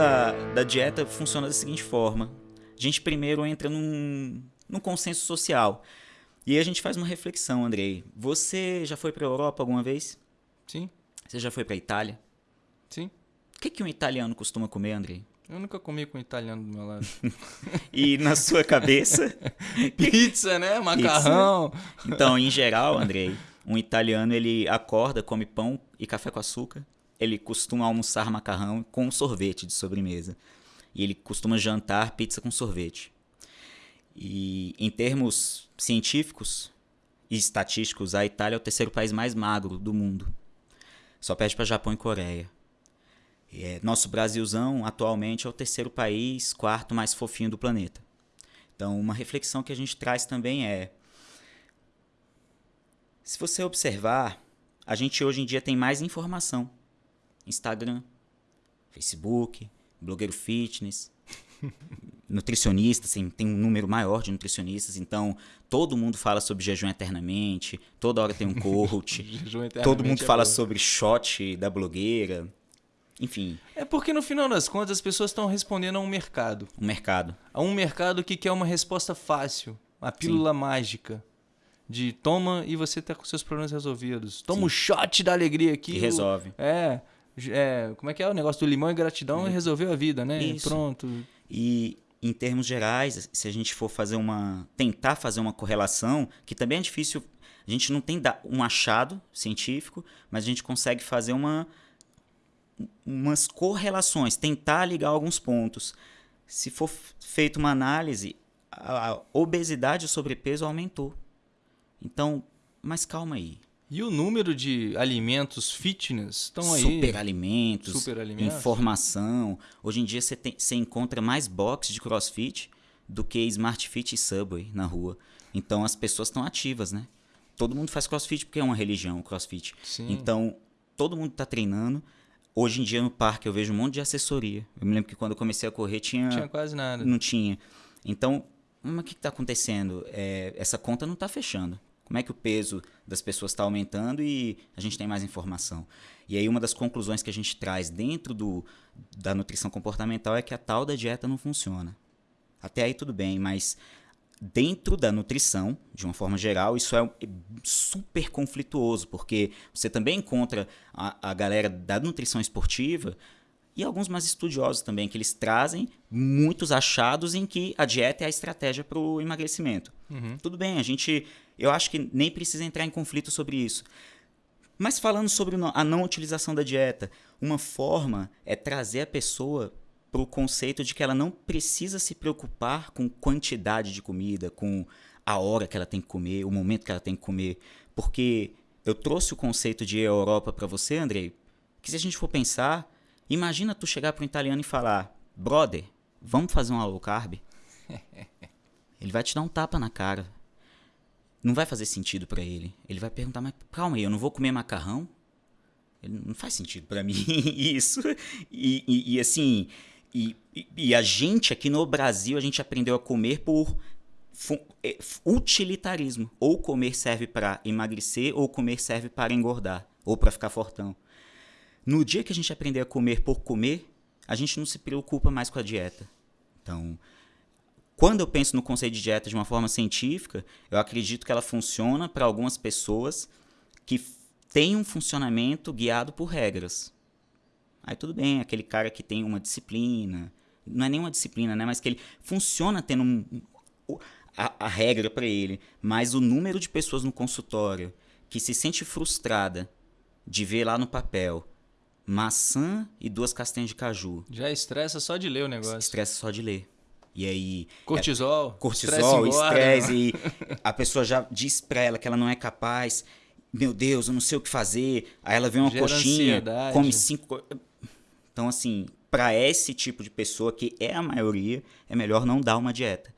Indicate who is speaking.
Speaker 1: da, da dieta funciona da seguinte forma. A gente primeiro entra num, num consenso social. E aí a gente faz uma reflexão, Andrei. Você já foi para a Europa alguma vez?
Speaker 2: Sim.
Speaker 1: Você já foi para a Itália?
Speaker 2: Sim.
Speaker 1: O que, que um italiano costuma comer, Andrei?
Speaker 2: Eu nunca comi com um italiano do meu lado.
Speaker 1: e na sua cabeça?
Speaker 2: Pizza, né? Macarrão. Pizza.
Speaker 1: Então, em geral, Andrei, um italiano ele acorda, come pão e café com açúcar. Ele costuma almoçar macarrão com sorvete de sobremesa. E ele costuma jantar pizza com sorvete. E em termos científicos e estatísticos, a Itália é o terceiro país mais magro do mundo. Só perde para Japão e Coreia. É, nosso Brasilzão atualmente é o terceiro país, quarto mais fofinho do planeta. Então, uma reflexão que a gente traz também é: se você observar, a gente hoje em dia tem mais informação. Instagram, Facebook, blogueiro fitness, nutricionistas, assim, tem um número maior de nutricionistas, então todo mundo fala sobre jejum eternamente, toda hora tem um coach, todo mundo é fala bom. sobre shot da blogueira, enfim.
Speaker 2: É porque no final das contas as pessoas estão respondendo a um mercado.
Speaker 1: Um mercado.
Speaker 2: A um mercado que quer uma resposta fácil, uma pílula Sim. mágica. De toma e você tá com seus problemas resolvidos. Toma o um shot da alegria aqui.
Speaker 1: E resolve.
Speaker 2: É, é. Como é que é o negócio do limão e gratidão e resolveu a vida, né?
Speaker 1: Isso.
Speaker 2: Pronto.
Speaker 1: E em termos gerais, se a gente for fazer uma. tentar fazer uma correlação, que também é difícil. A gente não tem um achado científico, mas a gente consegue fazer uma umas correlações, tentar ligar alguns pontos. Se for feita uma análise, a obesidade e o sobrepeso aumentou. Então, mas calma aí.
Speaker 2: E o número de alimentos fitness estão aí?
Speaker 1: Superalimentos, Super alimentos. informação. Hoje em dia você, tem, você encontra mais boxes de crossfit do que Smart Fit e Subway na rua. Então as pessoas estão ativas, né? Todo mundo faz crossfit porque é uma religião, o crossfit.
Speaker 2: Sim.
Speaker 1: Então todo mundo está treinando. Hoje em dia no parque eu vejo um monte de assessoria. Eu me lembro que quando eu comecei a correr tinha.
Speaker 2: Não tinha quase nada.
Speaker 1: Não tinha. Então, mas o que está acontecendo? É, essa conta não está fechando. Como é que o peso das pessoas está aumentando e a gente tem mais informação? E aí uma das conclusões que a gente traz dentro do, da nutrição comportamental é que a tal da dieta não funciona. Até aí tudo bem, mas dentro da nutrição, de uma forma geral, isso é super conflituoso, porque você também encontra a, a galera da nutrição esportiva e alguns mais estudiosos também, que eles trazem muitos achados em que a dieta é a estratégia para o emagrecimento.
Speaker 2: Uhum.
Speaker 1: Tudo bem, a gente. Eu acho que nem precisa entrar em conflito sobre isso. Mas falando sobre a não utilização da dieta, uma forma é trazer a pessoa para o conceito de que ela não precisa se preocupar com quantidade de comida, com a hora que ela tem que comer, o momento que ela tem que comer. Porque eu trouxe o conceito de Europa para você, Andrei, que se a gente for pensar, imagina tu chegar para um italiano e falar: brother, vamos fazer um low carb? ele vai te dar um tapa na cara. Não vai fazer sentido para ele. Ele vai perguntar: mas calma aí, eu não vou comer macarrão? Não faz sentido para mim isso. E, e, e assim, e, e, a gente aqui no Brasil, a gente aprendeu a comer por é, utilitarismo. Ou comer serve para emagrecer, ou comer serve para engordar, ou para ficar fortão. No dia que a gente aprender a comer por comer, a gente não se preocupa mais com a dieta. Então, quando eu penso no conceito de dieta de uma forma científica, eu acredito que ela funciona para algumas pessoas que têm um funcionamento guiado por regras. Aí tudo bem, aquele cara que tem uma disciplina, não é nenhuma disciplina, né? Mas que ele funciona tendo um, a, a regra para ele, mas o número de pessoas no consultório que se sente frustrada de ver lá no papel maçã e duas castanhas de caju.
Speaker 2: Já estressa só de ler o negócio.
Speaker 1: Estressa só de ler. E aí.
Speaker 2: Cortisol.
Speaker 1: É, cortisol, estresse. e a pessoa já diz pra ela que ela não é capaz. Meu Deus, eu não sei o que fazer. Aí ela vê uma Gera coxinha, ansiedade. come cinco. Então, assim, para esse tipo de pessoa, que é a maioria, é melhor não dar uma dieta.